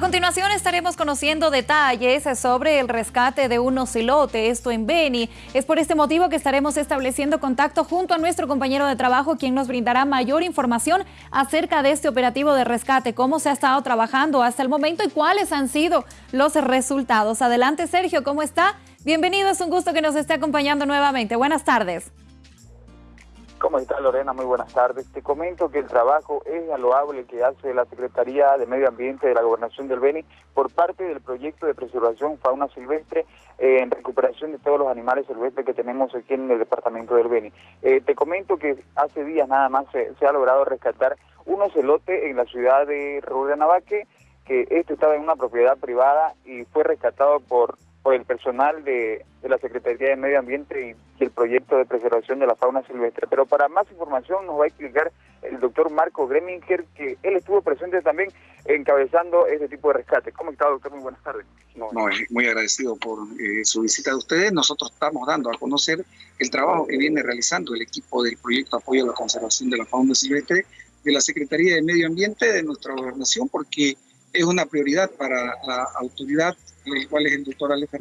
A continuación estaremos conociendo detalles sobre el rescate de un ocilote, esto en Beni. Es por este motivo que estaremos estableciendo contacto junto a nuestro compañero de trabajo, quien nos brindará mayor información acerca de este operativo de rescate, cómo se ha estado trabajando hasta el momento y cuáles han sido los resultados. Adelante, Sergio, ¿cómo está? Bienvenido, es un gusto que nos esté acompañando nuevamente. Buenas tardes. ¿Cómo está Lorena? Muy buenas tardes. Te comento que el trabajo es loable que hace la Secretaría de Medio Ambiente de la Gobernación del Beni por parte del proyecto de preservación fauna silvestre en recuperación de todos los animales silvestres que tenemos aquí en el departamento del Beni. Eh, te comento que hace días nada más se, ha logrado rescatar un ocelote en la ciudad de Navaque, que este estaba en una propiedad privada y fue rescatado por por el personal de, la Secretaría de Medio Ambiente y, el proyecto de preservación de la fauna silvestre. Pero para más información nos va a explicar el doctor Marco Greminger, que él estuvo presente también encabezando este tipo de rescate. ¿Cómo está, doctor? Muy buenas tardes. No, muy agradecido por eh, su visita de ustedes. Nosotros estamos dando a conocer el trabajo que viene realizando el equipo del proyecto Apoyo a la Conservación de la Fauna Silvestre de la Secretaría de Medio Ambiente de nuestra gobernación, porque es una prioridad para la autoridad el cual es el doctor Alex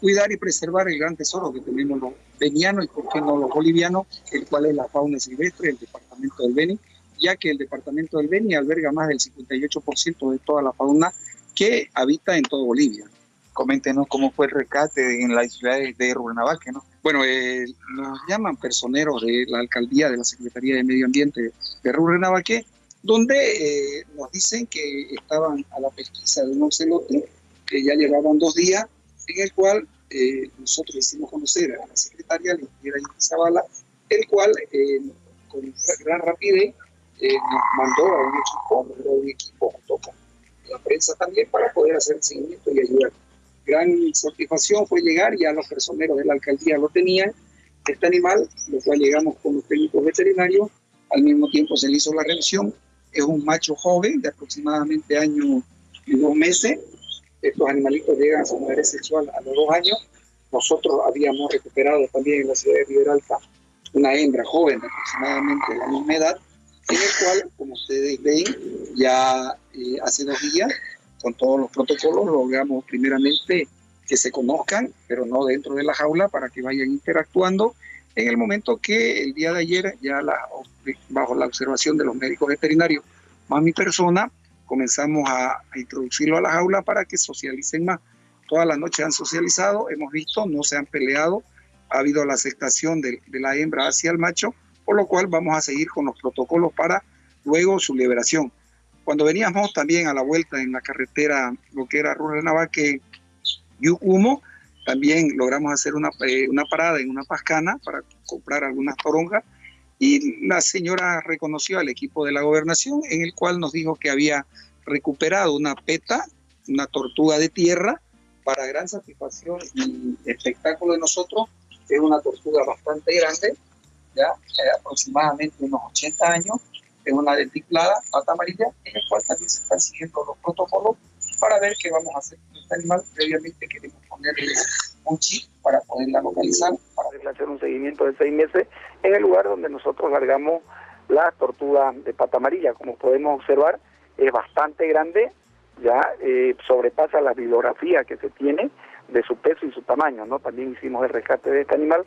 cuidar y preservar el gran tesoro que tenemos los venianos y por qué no los bolivianos, el cual es la fauna silvestre del departamento del Beni, ya que el departamento del Beni alberga más del 58% de toda la fauna que habita en toda Bolivia. Coméntenos cómo fue el rescate en la ciudad de Rurnavaque, ¿no? Bueno, eh, nos llaman personeros de la alcaldía de la Secretaría de Medio Ambiente de Rurnavaque, donde eh, nos dicen que estaban a la pesquisa de un ocelote que ya llevaban dos días, en el cual eh, nosotros hicimos conocer a la secretaria, la ingeniera Zavala, el cual eh, con gran rapidez eh, nos mandó a un equipo, a un equipo junto con la prensa también para poder hacer el seguimiento y ayudar. Gran satisfacción fue llegar, ya los personeros de la alcaldía lo tenían, este animal, lo cual llegamos con los técnicos veterinarios, al mismo tiempo se le hizo la revisión, es un macho joven de aproximadamente año y dos meses, estos animalitos llegan a su madurez sexual a los dos años. Nosotros habíamos recuperado también en la ciudad de Riberalta una hembra joven de aproximadamente la misma edad, en el cual, como ustedes ven, ya eh, hace dos días, con todos los protocolos, logramos primeramente que se conozcan, pero no dentro de la jaula, para que vayan interactuando. En el momento que el día de ayer, ya la, bajo la observación de los médicos veterinarios, más mi persona, comenzamos a, introducirlo a la jaula para que socialicen más. Toda la noche han socializado, hemos visto, no se han peleado, ha habido la aceptación de, la hembra hacia el macho, por lo cual vamos a seguir con los protocolos para luego su liberación. Cuando veníamos también a la vuelta en la carretera, lo que era Rurre Navaque, Yucumo, también logramos hacer una, eh, una parada en una pascana para comprar algunas toronjas y la señora reconoció al equipo de la gobernación en el cual nos dijo que había recuperado una peta, una tortuga de tierra, para gran satisfacción y espectáculo de nosotros. Es una tortuga bastante grande, ya eh, aproximadamente unos 80 años, es una dentiplada, pata amarilla, en el cual también se están siguiendo los protocolos para ver qué vamos a hacer con este animal. Previamente queremos ponerle un chip para poderla localizar, para hacer un seguimiento de seis meses en el lugar donde nosotros largamos la tortuga de pata amarilla. Como podemos observar, es bastante grande, ya eh, sobrepasa la bibliografía que se tiene de su peso y su tamaño. ¿no? También hicimos el rescate de este animal.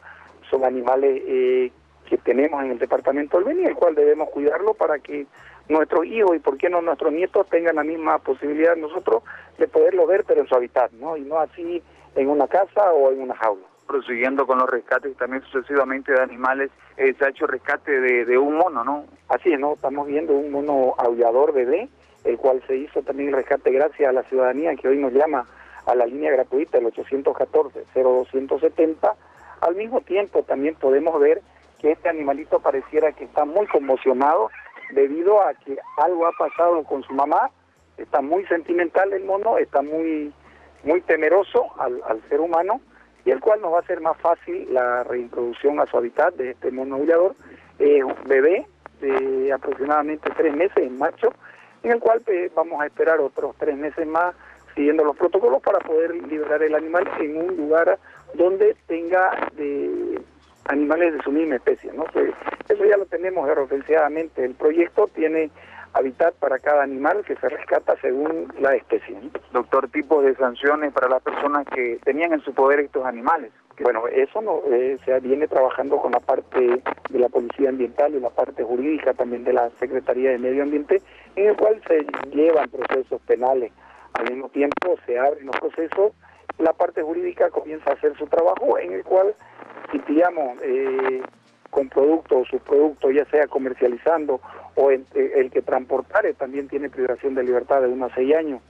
Son animales eh, que tenemos en el departamento del Beni, el cual debemos cuidarlo para que nuestros hijos y por qué no nuestros nietos tengan la misma posibilidad nosotros de poderlo ver, pero en su hábitat, ¿no? Y no así en una casa o en una jaula prosiguiendo con los rescates también sucesivamente de animales, eh, se ha hecho rescate de, un mono, ¿no? Así es, ¿no? Estamos viendo un mono aullador bebé, el cual se hizo también el rescate gracias a la ciudadanía que hoy nos llama a la línea gratuita, el 814-0270. Al mismo tiempo también podemos ver que este animalito pareciera que está muy conmocionado debido a que algo ha pasado con su mamá, está muy sentimental el mono, está muy, muy temeroso al, al ser humano y el cual nos va a hacer más fácil la reintroducción a su hábitat de este mono aullador, eh, un bebé de aproximadamente tres meses, en macho, en el cual pues, vamos a esperar otros tres meses más siguiendo los protocolos para poder liberar el animal en un lugar donde tenga de animales de su misma especie. ¿no? Eso ya lo tenemos aeropenseadamente. El proyecto tiene hábitat para cada animal que se rescata según la especie. Doctor, tipos de sanciones para las personas que tenían en su poder estos animales. Bueno, eso no, eh, se viene trabajando con la parte de la Policía Ambiental y la parte jurídica también de la Secretaría de Medio Ambiente, en el cual se llevan procesos penales. Al mismo tiempo se abren los procesos, la parte jurídica comienza a hacer su trabajo, en el cual si pillamos eh, con productos o subproductos, ya sea comercializando o el, el que transportare también tiene privación de libertad de unos seis años.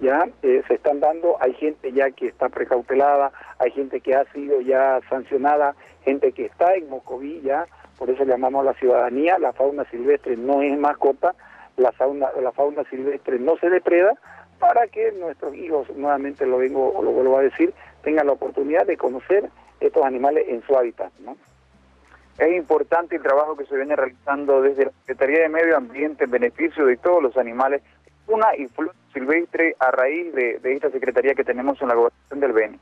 Ya eh, se están dando, hay gente ya que está precautelada, hay gente que ha sido ya sancionada, gente que está en Mocoví ya, por eso llamamos a la ciudadanía, la fauna silvestre no es mascota, la fauna, la fauna silvestre no se depreda, para que nuestros hijos, nuevamente lo vengo lo vuelvo a decir, tengan la oportunidad de conocer estos animales en su hábitat, ¿no? Es importante el trabajo que se viene realizando desde la Secretaría de Medio Ambiente en beneficio de todos los animales, una y silvestre a raíz de, de esta secretaría que tenemos en la gobernación del Beni.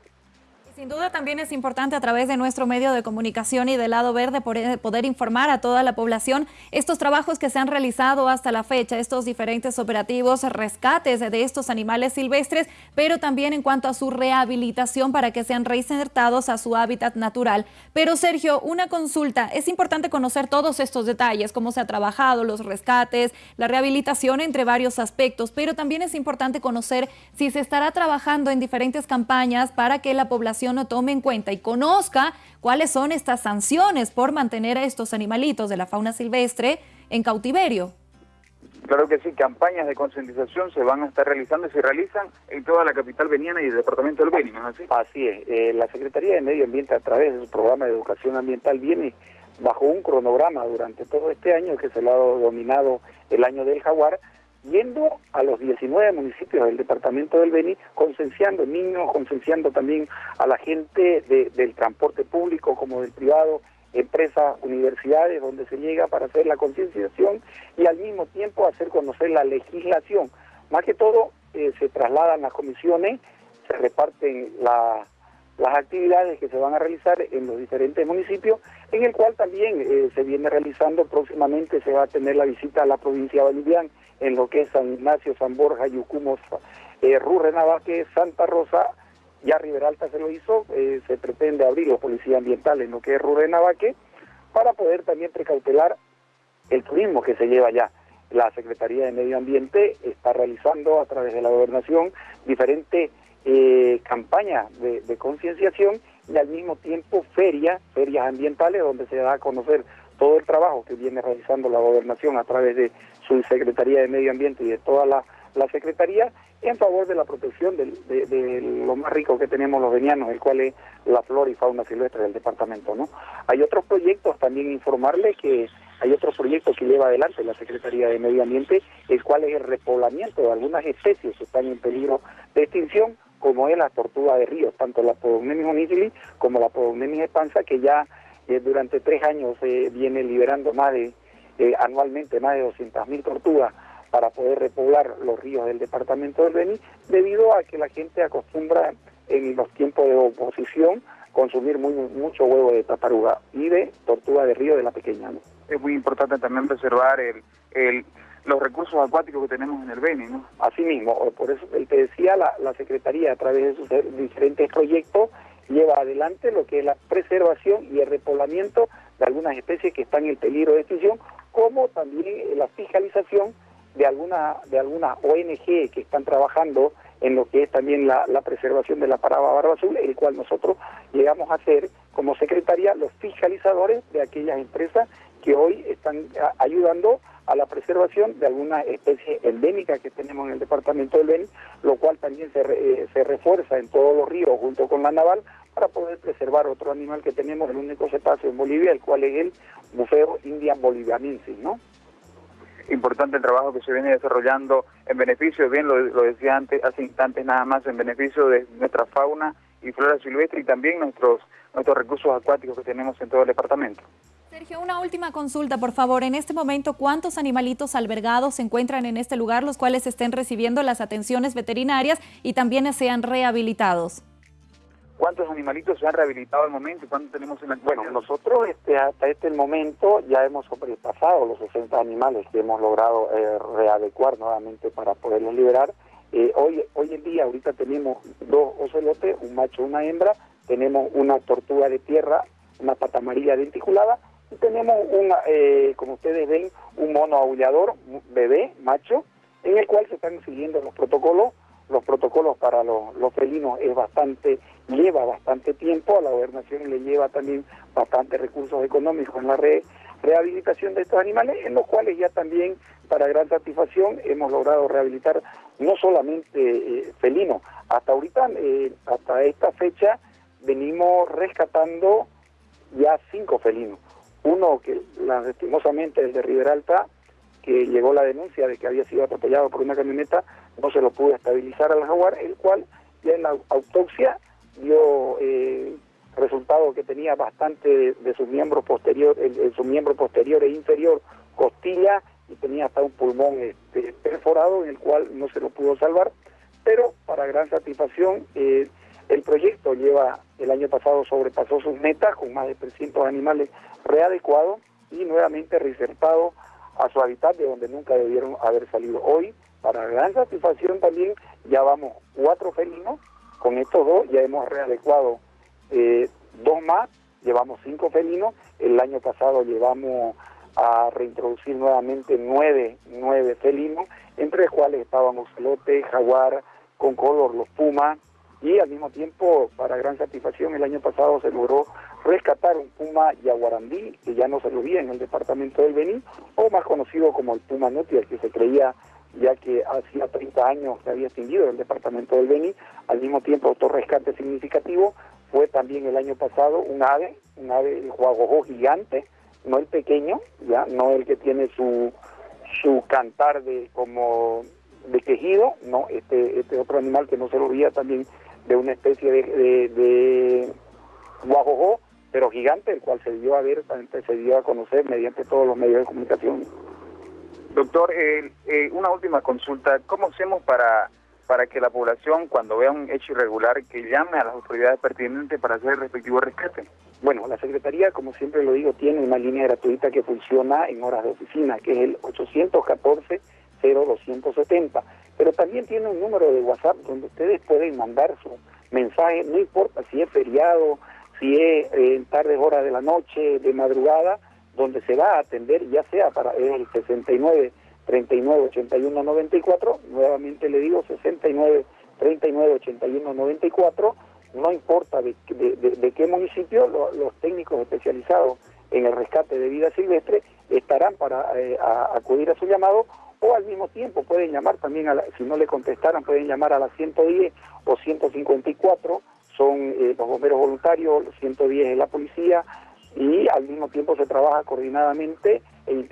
Sin duda también es importante a través de nuestro medio de comunicación y del lado verde poder informar a toda la población estos trabajos que se han realizado hasta la fecha, estos diferentes operativos, rescates de estos animales silvestres, pero también en cuanto a su rehabilitación para que sean reinsertados a su hábitat natural. Pero Sergio, una consulta, es importante conocer todos estos detalles, cómo se ha trabajado, los rescates, la rehabilitación entre varios aspectos, pero también es importante conocer si se estará trabajando en diferentes campañas para que la población no tome en cuenta y conozca cuáles son estas sanciones por mantener a estos animalitos de la fauna silvestre en cautiverio. Claro que sí, campañas de concientización se van a estar realizando y se realizan en toda la capital veniana y el departamento del Beni, ¿no es así? Así es. Eh, la Secretaría de Medio Ambiente a través de su programa de educación ambiental viene bajo un cronograma durante todo este año que se lo ha dominado el año del jaguar, yendo a los 19 municipios del departamento del Beni, concienciando niños, concienciando también a la gente del transporte público como del privado, empresas, universidades, donde se llega para hacer la concienciación y al mismo tiempo hacer conocer la legislación. Más que todo, eh, se trasladan las comisiones, se reparten las actividades que se van a realizar en los diferentes municipios, en el cual también eh, se viene realizando próximamente, se va a tener la visita a la provincia boliviana en lo que es San Ignacio, San Borja, Yucumos, eh, Rurrenabaque, Santa Rosa, ya Riberalta se lo hizo, eh, se pretende abrir la policía ambiental en lo que es Rurrenabaque, para poder también precautelar el turismo que se lleva allá. La Secretaría de Medio Ambiente está realizando a través de la gobernación diferentes eh, de, de concienciación y al mismo tiempo ferias, ferias ambientales donde se da a conocer todo el trabajo que viene realizando la gobernación a través de su Secretaría de Medio Ambiente y de toda la, la Secretaría en favor de la protección de, lo más rico que tenemos los venianos, el cual es la flora y fauna silvestre del departamento. ¿no? Hay otros proyectos, también informarle que hay otros proyectos que lleva adelante la Secretaría de Medio Ambiente, el cual es el repoblamiento de algunas especies que están en peligro de extinción, como es la tortuga de río, tanto la Podognemis onigili como la Podognemis espansa, que ya eh, durante tres años se viene liberando más de eh, anualmente más de 200.000 tortugas para poder repoblar los ríos del departamento del Beni, debido a que la gente acostumbra en los tiempos de oposición consumir muy, mucho huevo de taparuga y de tortuga de río de la pequeña. Es muy importante también preservar el, el, los recursos acuáticos que tenemos en el Beni, ¿no? Así mismo, por eso te decía, la, la Secretaría a través de sus diferentes proyectos lleva adelante lo que es la preservación y el repoblamiento de algunas especies que están en peligro de extinción como también la fiscalización de algunas de algunas ONG que están trabajando en lo que es también la, preservación de la parada barba azul, el cual nosotros llegamos a ser como secretaría los fiscalizadores de aquellas empresas que hoy están ayudando a la preservación de algunas especies endémicas que tenemos en el departamento del Beni, lo cual también se, eh, se refuerza en todos los ríos junto con la naval para poder preservar otro animal que tenemos, el único cetáceo en Bolivia, el cual es el bufeo indian bolivianensis, ¿no? Importante el trabajo que se viene desarrollando en beneficio, bien lo, lo decía antes, hace instantes nada más, en beneficio de nuestra fauna y flora silvestre y también nuestros, nuestros recursos acuáticos que tenemos en todo el departamento. Sergio, una última consulta, por favor. En este momento, ¿cuántos animalitos albergados se encuentran en este lugar, los cuales estén recibiendo las atenciones veterinarias y también sean rehabilitados? ¿Cuántos animalitos se han rehabilitado al momento y cuántos tenemos en la Bueno, nosotros este, hasta este momento ya hemos sobrepasado los 60 animales que hemos logrado eh, readecuar nuevamente para poderlos liberar. Eh, hoy, hoy en día, ahorita tenemos dos ocelotes, un macho y una hembra, tenemos una tortuga de tierra, una pata amarilla denticulada, tenemos, una, eh, como ustedes ven, un mono aullador, bebé, macho, en el cual se están siguiendo los protocolos. Los protocolos para los, felinos es bastante, lleva bastante tiempo, a la gobernación le lleva también bastante recursos económicos en la rehabilitación de estos animales, en los cuales ya también, para gran satisfacción, hemos logrado rehabilitar no solamente eh, felinos, hasta ahorita, eh, hasta esta fecha, venimos rescatando ya cinco felinos. Uno que lastimosamente el de Riberalta, que llegó la denuncia de que había sido atropellado por una camioneta, no se lo pudo estabilizar al jaguar, el cual ya en la autopsia dio eh, resultado que tenía bastante de, su miembro posterior, el, su miembro posterior e inferior, costilla, y tenía hasta un pulmón este, perforado en el cual no se lo pudo salvar, pero para gran satisfacción eh, el proyecto lleva, el año pasado sobrepasó sus metas con más de 300 animales readecuados y nuevamente reinsertados a su hábitat de donde nunca debieron haber salido. Hoy, para gran satisfacción también, ya vamos cuatro felinos, con estos dos ya hemos readecuado eh, dos más, llevamos cinco felinos, el año pasado llevamos a reintroducir nuevamente nueve, nueve felinos, entre los cuales estaban ocelote, jaguar, con color, los pumas, y al mismo tiempo, para gran satisfacción, el año pasado se logró rescatar un puma yaguarandí, que ya no se lo veía en el departamento del Benín, o más conocido como el puma nuti, que se creía ya que hacía 30 años que había extinguido el departamento del Beni, al mismo tiempo otro rescate significativo fue también el año pasado un ave, un ave el gigante, no el pequeño, ya no el que tiene su su cantar de como de quejido, no, este este otro animal que no se lo veía también de una especie de, de, de guajojó, pero gigante, el cual se dio a ver, se dio a conocer mediante todos los medios de comunicación. Doctor, eh, eh, una última consulta. ¿Cómo hacemos para, para que la población, cuando vea un hecho irregular, que llame a las autoridades pertinentes para hacer el respectivo rescate? Bueno, la Secretaría, como siempre lo digo, tiene una línea gratuita que funciona en horas de oficina, que es el 814-0270. Pero también tiene un número de WhatsApp donde ustedes pueden mandar su mensaje, no importa si es feriado, si es eh, en tardes horas de la noche, de madrugada, donde se va a atender, ya sea para el 69 39 81 94, nuevamente le digo 69 39 81 94, no importa de, de, qué municipio, los técnicos especializados en el rescate de vida silvestre estarán para eh, acudir a su llamado o al mismo tiempo pueden llamar también, a la, si no le contestaran, pueden llamar a la 110 o 154, son eh, los bomberos voluntarios, 110 es la policía, y al mismo tiempo se trabaja coordinadamente e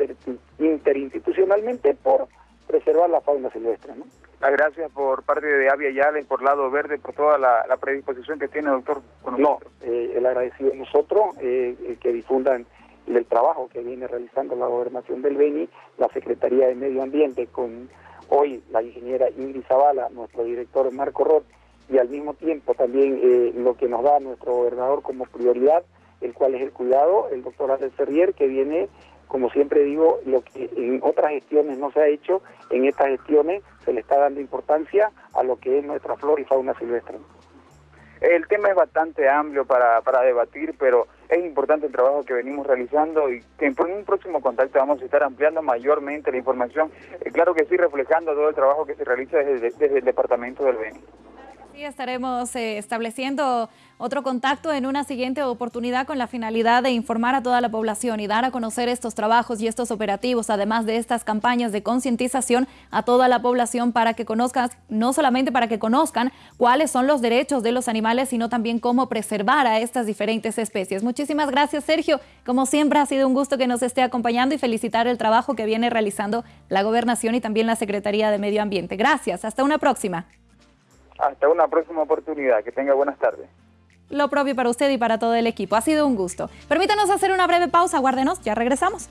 interinstitucionalmente por preservar la fauna silvestre. ¿no? Las gracias por parte de Avia Yala y por Lado Verde por toda la, predisposición que tiene, doctor. no, eh, el agradecido a nosotros eh, que difundan el trabajo que viene realizando la gobernación del Beni, la Secretaría de Medio Ambiente, con hoy la ingeniera Ingrid Zavala, nuestro director Marco Roth, y al mismo tiempo también eh, lo que nos da nuestro gobernador como prioridad, el cual es el cuidado, el doctor Andrés Ferrier, que viene, como siempre digo, lo que en otras gestiones no se ha hecho, en estas gestiones se le está dando importancia a lo que es nuestra flora y fauna silvestre. El tema es bastante amplio para, para debatir, pero es importante el trabajo que venimos realizando y que en un próximo contacto vamos a estar ampliando mayormente la información, eh, claro que sí, reflejando todo el trabajo que se realiza desde, desde el departamento del Beni. Estaremos eh, estableciendo otro contacto en una siguiente oportunidad con la finalidad de informar a toda la población y dar a conocer estos trabajos y estos operativos, además de estas campañas de concientización a toda la población para que conozcan, no solamente para que conozcan cuáles son los derechos de los animales, sino también cómo preservar a estas diferentes especies. Muchísimas gracias, Sergio. Como siempre, ha sido un gusto que nos esté acompañando y felicitar el trabajo que viene realizando la Gobernación y también la Secretaría de Medio Ambiente. Gracias. Hasta una próxima. Hasta una próxima oportunidad. Que tenga buenas tardes. Lo propio para usted y para todo el equipo. Ha sido un gusto. Permítanos hacer una breve pausa. Guárdenos, ya regresamos.